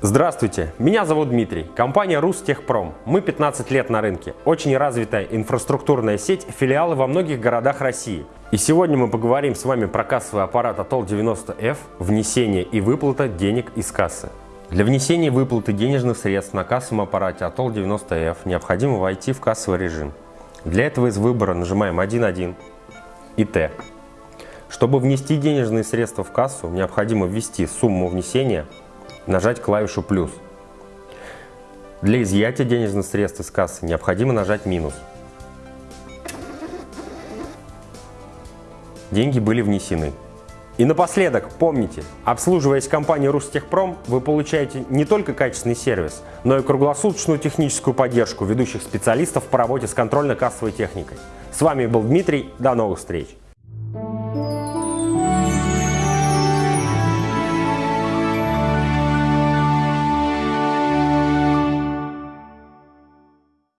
Здравствуйте, меня зовут Дмитрий, компания Рустехпром. Мы 15 лет на рынке, очень развитая инфраструктурная сеть, филиалы во многих городах России. И сегодня мы поговорим с вами про кассовый аппарат Атол 90F, внесение и выплата денег из кассы. Для внесения выплаты денежных средств на кассовом аппарате Атол 90F необходимо войти в кассовый режим. Для этого из выбора нажимаем 1.1 и Т. Чтобы внести денежные средства в кассу, необходимо ввести сумму внесения, нажать клавишу «плюс». Для изъятия денежных средств из кассы необходимо нажать «минус». Деньги были внесены. И напоследок, помните, обслуживаясь компанией Рустехпром, вы получаете не только качественный сервис, но и круглосуточную техническую поддержку ведущих специалистов по работе с контрольно-кассовой техникой. С вами был Дмитрий, до новых встреч!